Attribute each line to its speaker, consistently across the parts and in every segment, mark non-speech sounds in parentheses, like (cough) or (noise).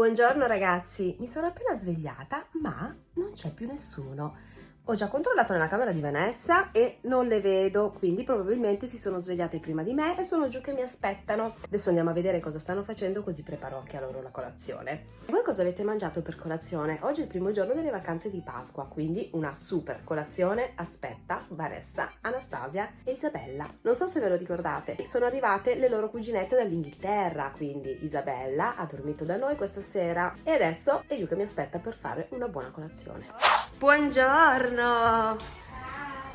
Speaker 1: Buongiorno ragazzi, mi sono appena svegliata ma non c'è più nessuno. Ho già controllato nella camera di Vanessa e non le vedo, quindi probabilmente si sono svegliate prima di me e sono giù che mi aspettano. Adesso andiamo a vedere cosa stanno facendo così preparo anche a loro la colazione. Voi cosa avete mangiato per colazione? Oggi è il primo giorno delle vacanze di Pasqua, quindi una super colazione aspetta Vanessa, Anastasia e Isabella. Non so se ve lo ricordate, sono arrivate le loro cuginette dall'Inghilterra, quindi Isabella ha dormito da noi questa sera e adesso è giù che mi aspetta per fare una buona colazione. Buongiorno!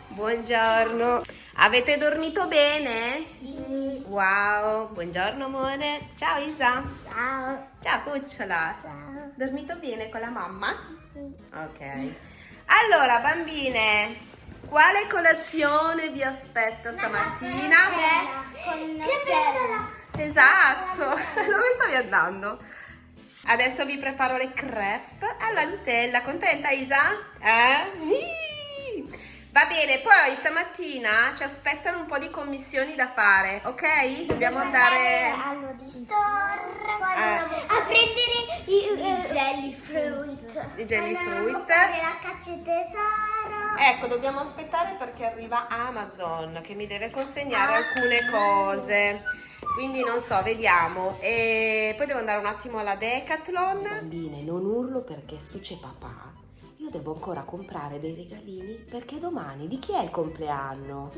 Speaker 1: Buongiorno! Avete dormito bene?
Speaker 2: Sì.
Speaker 1: Wow! Buongiorno amore! Ciao Isa!
Speaker 2: Ciao.
Speaker 1: Ciao cucciola!
Speaker 2: Ciao.
Speaker 1: Dormito bene con la mamma?
Speaker 2: Sì.
Speaker 1: Ok. Allora bambine, quale colazione vi aspetta stamattina?
Speaker 2: Con crepella.
Speaker 1: Esatto! (laughs) Dove stavi andando? Adesso vi preparo le crepe alla Nutella. Contenta Isa? Eh? Va bene, poi stamattina ci aspettano un po' di commissioni da fare, ok? Dobbiamo andare
Speaker 2: allo di store
Speaker 1: Eh.
Speaker 2: a prendere i eh, jelly fruit.
Speaker 1: i jelly fruit.
Speaker 2: la caccia tesoro.
Speaker 1: Ecco, dobbiamo aspettare perché arriva Amazon che mi deve consegnare
Speaker 2: Ah,
Speaker 1: alcune
Speaker 2: sì.
Speaker 1: cose. Quindi non so, vediamo. E poi devo andare un attimo alla Decathlon. Bambine, non urlo perché su c'è papà. Io devo ancora comprare dei regalini perché domani di chi è il compleanno?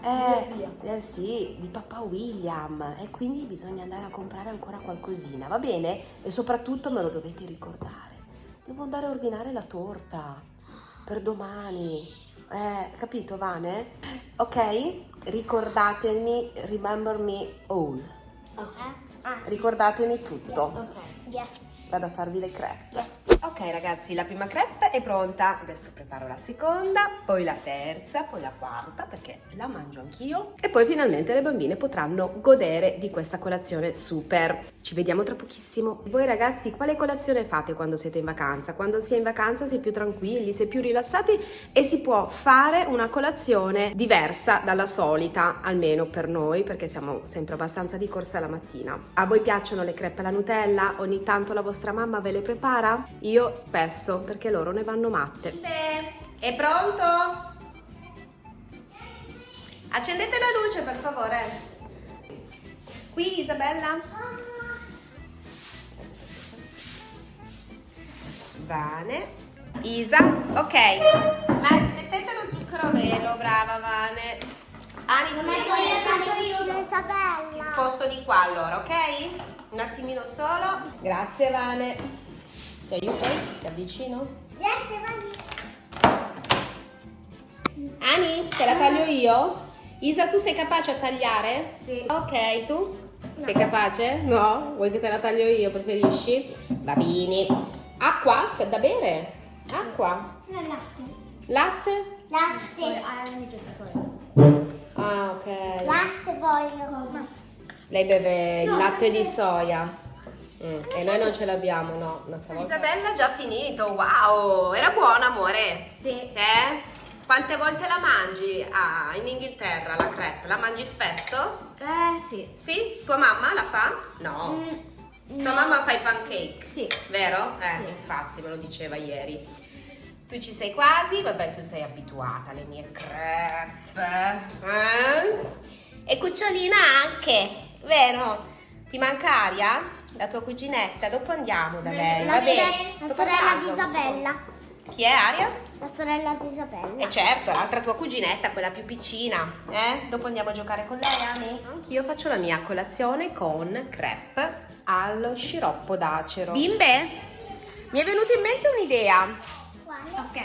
Speaker 1: Eh, eh sì, di papà William e quindi bisogna andare a comprare ancora qualcosina, va bene? E soprattutto me lo dovete ricordare. Devo andare a ordinare la torta per domani. Eh, capito, Vane? Ok? Ricordatemi, remember me all.
Speaker 2: Ah,
Speaker 1: Ricordatemi tutto.
Speaker 2: ok. Yes.
Speaker 1: Vado a farvi le crepe.
Speaker 2: Yes.
Speaker 1: Ok ragazzi, la prima crepe è pronta, adesso preparo la seconda, poi la terza, poi la quarta perché la mangio anch'io e poi finalmente le bambine potranno godere di questa colazione super. Ci vediamo tra pochissimo. Voi ragazzi, quale colazione fate quando siete in vacanza? Quando si è in vacanza si è più tranquilli, si è più rilassati e si può fare una colazione diversa dalla solita, almeno per noi perché siamo sempre abbastanza di corsa la mattina. A voi piacciono le crepe alla Nutella? Ogni tanto la vostra mamma ve le prepara? Io spesso, perché loro ne vanno matte. È pronto? Accendete la luce per favore. Qui Isabella? Vane. Isa, ok. Ma mettete lo zucchero a velo, brava Vane. Ani,
Speaker 2: faccio Isabella.
Speaker 1: ti sposto di qua allora, ok? Un attimino solo. Grazie Vane. Ti aiuto? Ti avvicino?
Speaker 2: Grazie, Vani.
Speaker 1: Ani, te la taglio io? Isa, tu sei capace a tagliare?
Speaker 2: Sì.
Speaker 1: Ok, tu? Sei capace? No? Vuoi che te la taglio io? Preferisci? Babini. Acqua? Per da bere? Acqua?
Speaker 2: Non latte.
Speaker 1: Latte?
Speaker 2: Latte.
Speaker 1: Ah, ok.
Speaker 2: Latte voglio.
Speaker 1: Lei beve il
Speaker 2: No,
Speaker 1: latte di soia. Mm, E noi non ce l'abbiamo, no. Isabella ha già finito, wow! Era buona, amore?
Speaker 2: Sì.
Speaker 1: Eh? Quante volte la mangi ah, in Inghilterra la crepe? La mangi spesso?
Speaker 2: Eh, sì.
Speaker 1: Sì? Tua mamma la fa? No. Tua mamma fa i pancake?
Speaker 2: Sì.
Speaker 1: Vero? Eh,
Speaker 2: Sì.
Speaker 1: infatti me lo diceva ieri. Tu ci sei quasi? Vabbè, tu sei abituata alle mie crepe. Eh? E cucciolina anche, vero? Ti manca Aria? La tua cuginetta? Dopo andiamo da lei,
Speaker 2: La
Speaker 1: va
Speaker 2: sorella-
Speaker 1: bene?
Speaker 2: la
Speaker 1: Dopo
Speaker 2: sorella di Isabella.
Speaker 1: Chi è Aria?
Speaker 2: La sorella di Isabella.
Speaker 1: E certo, l'altra tua cuginetta, quella più piccina, eh? Dopo andiamo a giocare con lei, Ami? Anch'io faccio la mia colazione con crepe allo sciroppo d'acero. Bimbe, mi è venuta in mente un'idea.
Speaker 2: Ok.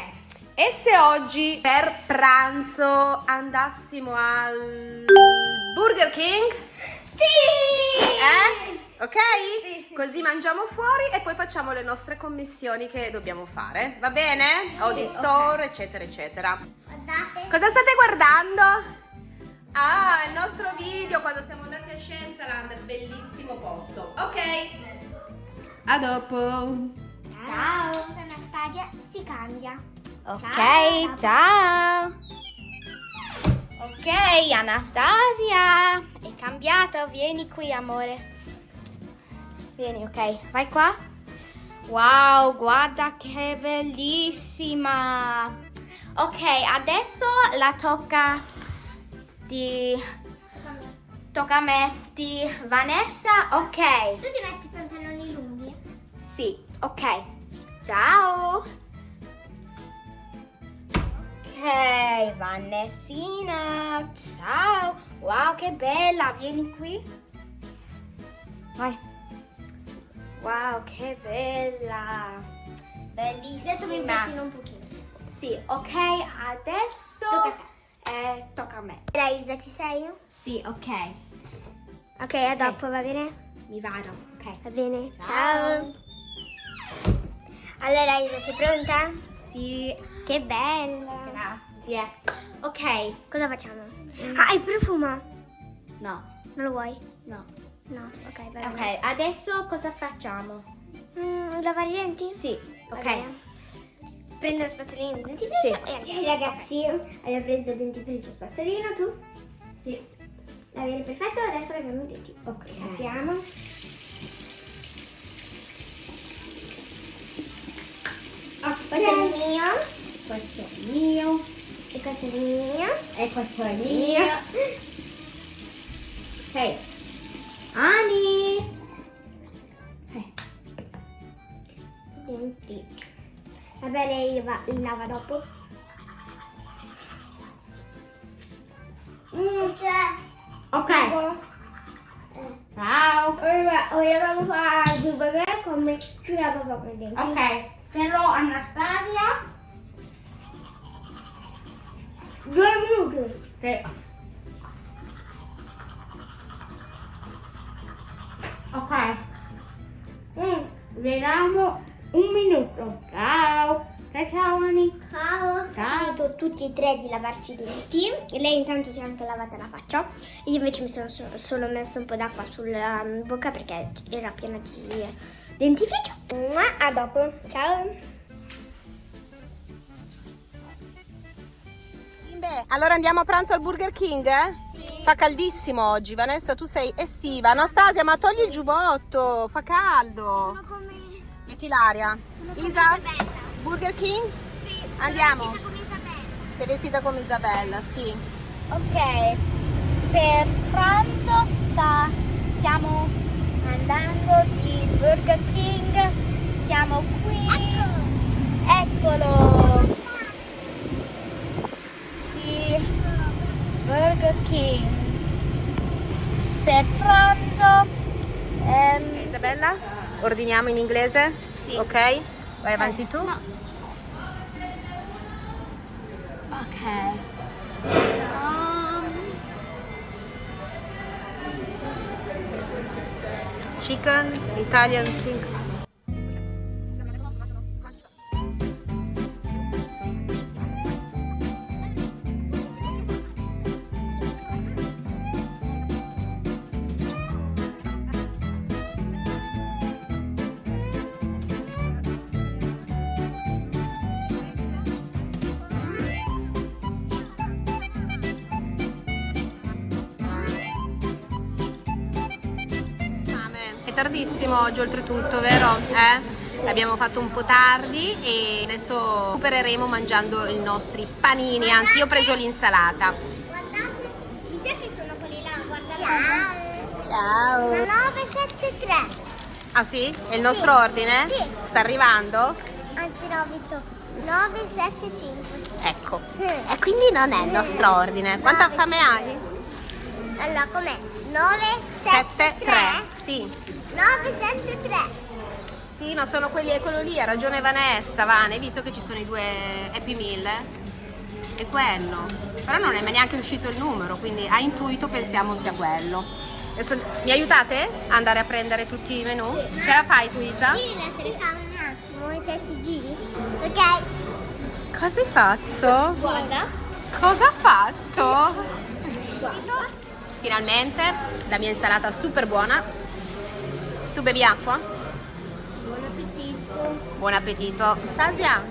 Speaker 1: E se oggi per pranzo andassimo al Burger King?
Speaker 2: Sì!
Speaker 1: Eh? Ok?
Speaker 2: Sì, sì,
Speaker 1: Così mangiamo fuori e poi facciamo le nostre commissioni che dobbiamo fare. Va bene? O di
Speaker 2: Sì,
Speaker 1: store, eccetera, eccetera.
Speaker 2: Guardate.
Speaker 1: Cosa state guardando? Ah, il nostro video quando siamo andati a Scienzaland, bellissimo posto. Ok. A dopo.
Speaker 2: Ciao. Cambia.
Speaker 3: Ok, ciao. Ok, Anastasia. È cambiato, vieni qui, amore. Vieni, ok. Vai qua. Wow, guarda che bellissima. Ok, adesso la tocca di... Tocca a me di Vanessa. Ok.
Speaker 2: Tu ti metti i pantaloni lunghi?
Speaker 3: Sì, ok. Ciao. Ok, Vanessina. Ciao. Wow, che bella. Vieni qui. Vai. Wow, che bella. Bellissima.
Speaker 2: Adesso mi pettino un pochino.
Speaker 3: Sì, ok, adesso
Speaker 2: Tocca a
Speaker 3: eh, tocca a me.
Speaker 2: Raisa, ci sei?
Speaker 3: Sì, ok.
Speaker 2: Ok, a dopo, va bene?
Speaker 3: Mi vado, ok.
Speaker 2: Va bene.
Speaker 3: Ciao.
Speaker 2: Allora, Isa, sei pronta?
Speaker 3: Sì,
Speaker 2: Che bella.
Speaker 3: Grazie. Ok,
Speaker 2: Cosa facciamo? Ah, il profumo.
Speaker 3: no,
Speaker 2: Non lo vuoi?
Speaker 3: no.
Speaker 2: No. Ok, bene.
Speaker 3: Ok, adesso cosa facciamo?
Speaker 2: Mm, lavare i denti?
Speaker 3: Sì, ok.
Speaker 2: bene. Prendo lo spazzolino il dentifricio e andiamo. ragazzi, abbiamo preso il dentifricio spazzolino, tu?
Speaker 3: Sì.
Speaker 2: Va bene, perfetto, adesso laviamo i denti.
Speaker 3: Ok.
Speaker 2: Apriamo. Questo è il mio
Speaker 3: Questo è il mio
Speaker 2: e questo è mio.
Speaker 3: e questo è mio. Ok. Ani. Eh.
Speaker 2: Vabbè, lei li va- lava dopo. Mm, c'è.
Speaker 3: Ok.
Speaker 2: Eh.
Speaker 3: Ciao.
Speaker 2: Ora, ora vamos a due bebè come ci proprio i denti.
Speaker 3: Ok. Però Anastasia.
Speaker 2: Due minuti.
Speaker 3: Sì. Ok.
Speaker 2: Mm.
Speaker 3: Vediamo un minuto. Ciao. Ciao, ciao Ani.
Speaker 2: Ciao.
Speaker 3: Ciao.
Speaker 2: Finito tutti e tre di lavarci i denti. Lei intanto si è anche lavata la faccia. Io invece mi sono so- solo messo un po' d'acqua sulla mm, bocca perché era piena di dentifricio. A dopo. Ciao.
Speaker 1: Bimbe, allora andiamo a pranzo al Burger King? Sì. Fa caldissimo oggi, Vanessa, tu sei estiva. Anastasia, ma togli il giubbotto, fa caldo.
Speaker 2: come...
Speaker 1: Metti l'aria. Isa, Burger King?
Speaker 2: Sì.
Speaker 1: Andiamo.
Speaker 2: come Isabella.
Speaker 1: Sei vestita come Isabella, sì.
Speaker 3: Ok, per pranzo sta, stiamo andando di Burger King, siamo qui, eccolo, di Burger King, per pranzo, ehm,
Speaker 1: Isabella, ordiniamo in inglese?
Speaker 3: Sì.
Speaker 1: Ok? Vai avanti tu.
Speaker 3: ok, Um,
Speaker 1: Chicken, Italian things. Tardissimo oggi oltretutto, vero? Eh? Abbiamo fatto un po' tardi e adesso recupereremo mangiando i nostri panini, anzi io ho preso l'insalata.
Speaker 2: Guardate, mi sa che sono quelli là, guardate.
Speaker 1: Ciao!
Speaker 2: 973.
Speaker 1: Ah sì? È il nostro ordine?
Speaker 2: Sì.
Speaker 1: Sta arrivando?
Speaker 2: Anzi no, Vitto. 975.
Speaker 1: Ecco. E quindi non è il nostro ordine. Quanta
Speaker 2: Nove,
Speaker 1: fame hai?
Speaker 2: Allora, com'è?
Speaker 1: 7,
Speaker 2: 973.
Speaker 1: 3. Sì.
Speaker 2: 973.
Speaker 1: Sì, ma sono quelli, è quello lì, ha ragione Vanessa, Vane, visto che ci sono i due Happy Meal, è quello. Però non è mai neanche uscito il numero, quindi a intuito pensiamo sia quello. Adesso, mi aiutate a andare a prendere tutti i menù?
Speaker 2: Sì.
Speaker 1: Ce la fai tu Isa?
Speaker 2: Giri la telecamera un attimo, i te giri. Ok.
Speaker 1: Cosa hai fatto?
Speaker 2: Guarda.
Speaker 1: Cosa ha fatto? Finalmente la mia insalata super buona. Tu bevi acqua?
Speaker 2: Buon appetito.
Speaker 1: Buon appetito. Tasia,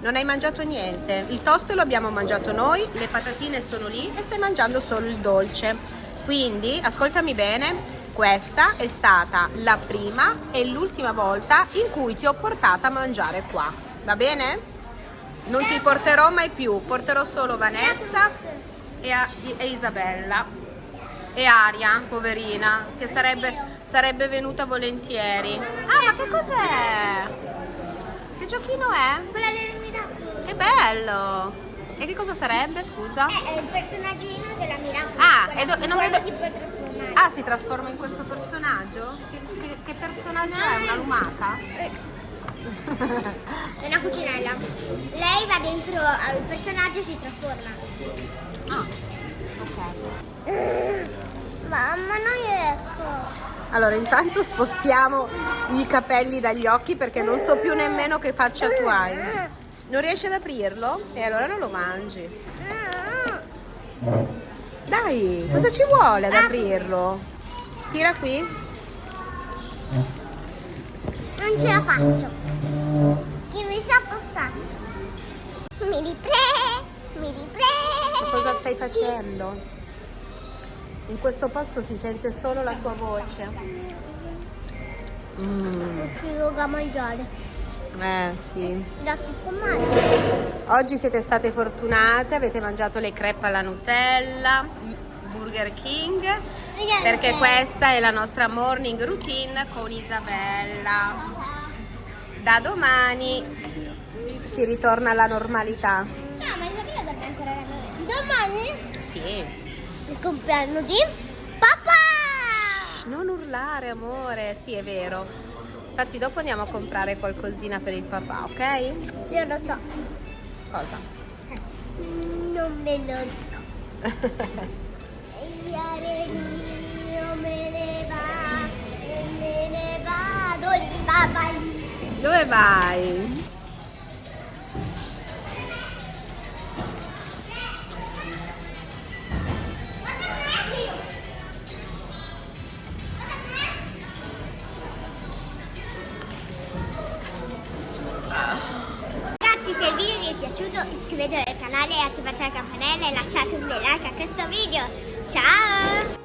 Speaker 1: non hai mangiato niente. Il toast lo abbiamo mangiato noi, le patatine sono lì e stai mangiando solo il dolce. Quindi, ascoltami bene, questa è stata la prima e l'ultima volta in cui ti ho portata a mangiare qua, va bene? Non ti porterò mai più, porterò solo Vanessa e, a- e Isabella e Aria, poverina, che sarebbe, sarebbe venuta volentieri. Ah, ma che cos'è? Che giochino è?
Speaker 2: Quella del miracolo.
Speaker 1: Che bello! E che cosa sarebbe, scusa?
Speaker 2: È il personaggino della miracolo.
Speaker 1: Ah, e do- e non vedo-
Speaker 2: si può trasformare.
Speaker 1: Ah, si trasforma in questo personaggio? Che, che- che personaggio è? Una lumaca?
Speaker 2: È una cucinella. Lei va dentro al personaggio e si trasforma.
Speaker 1: Ah, ok.
Speaker 2: Mamma, non ecco.
Speaker 1: Allora, intanto spostiamo i capelli dagli occhi perché non so più nemmeno che faccia tu hai. Non riesci ad aprirlo? E allora non lo mangi. Dai, cosa ci vuole ad aprirlo? Tira qui.
Speaker 2: Non ce la faccio. Io mi so passare. Mi ripre, mi ripre.
Speaker 1: Cosa stai facendo? In questo posto si sente solo la tua voce. Mm,
Speaker 2: Si voga mangiare.
Speaker 1: eh sì. Oggi siete state fortunate, avete mangiato le crepe alla Nutella, Burger King, perché questa è la nostra morning routine con Isabella. Da domani si ritorna alla normalità.
Speaker 2: No, ma Isabella dovrebbe ancora lavorare. Domani?
Speaker 1: Sì.
Speaker 2: Il compleanno di papà!
Speaker 1: Non urlare, amore. Sì, è vero. Infatti dopo andiamo a comprare qualcosina per il papà, ok?
Speaker 2: Io lo so.
Speaker 1: Cosa?
Speaker 2: Non ve lo dico. (laughs) Gli areni io me ne va, me ne vado di papà.
Speaker 1: Dove vai?
Speaker 2: Campanella e lasciate un bel like a questo video. Ciao!